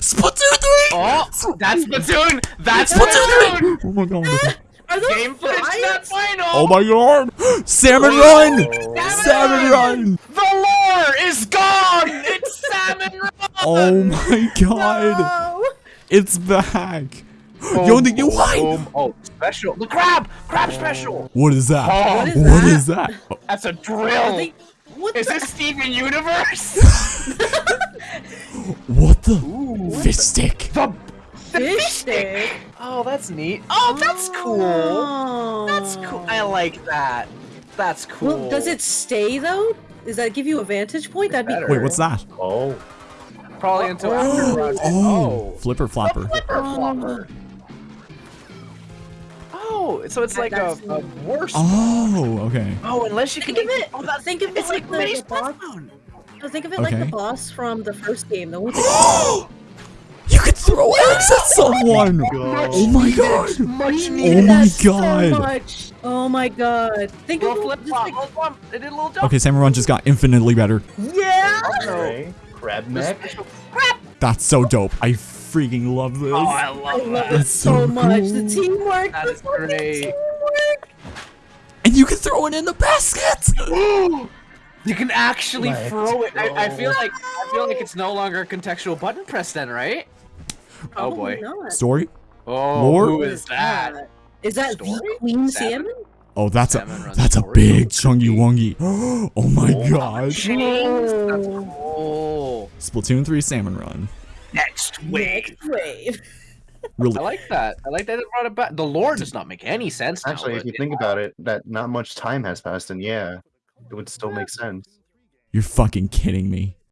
Splatoon 3! Oh, that's Splatoon! That's Splatoon 3! Oh my god. Eh? Game footage not final! Oh my god! Salmon oh. Run! Salmon Run! The lore is gone! It's Salmon Run! Oh my god! No. It's back! Oh, Yo, the new height! Boom. Oh, special. The crab! Crab special! What is that? Oh, What is What that? is that? That's a drill! they- What Is this Steven Universe? What the? Ooh. Fish stick. The, the Fish stick? Oh, that's neat. Oh, that's oh. cool. Oh. That's cool. I like that. That's cool. Well, does it stay though? Does that give you a vantage point? That'd be better. Wait, what's that? Oh. Probably until Oh. after Rush. Oh, oh. flipper flapper. Flipper um, flopper. Oh, so it's like a, a worse. Oh, okay. Oh, unless you can Think of make it. Oh, that's think of it it's like like the, mini the boss. Splatoon. No, think of it like the boss from the first game. The one that you could throw eggs at someone! Oh my oh god! Oh my God. Oh, oh my god! Think Little of flip flop. like, Little flop. It did a little jump. Okay, Salmon Run just got infinitely better. yeah. Okay. Crab neck. That's so dope. I freaking love this. Oh, I I love love that. it so, so much. The cool. teamwork. That the is fucking great. teamwork. And you can throw it in the basket! You can actually Let's throw it. I, I feel like I feel like it's no longer a contextual button press then, right? Oh boy. Probably not. Story? Oh, Lore? who is that? Is that Story? the Queen Salmon? Salmon? Oh, that's a Salmon Run that's a big chungy wungy. Oh my Oh. god. Chains. That's cool. Splatoon 3 Salmon Run. Next Next wave. Really? I like that. I like that it brought it back. The lore does not make any sense. now, Actually, if you think about it, that not much time has passed, and yeah, it would still make sense. You're fucking kidding me.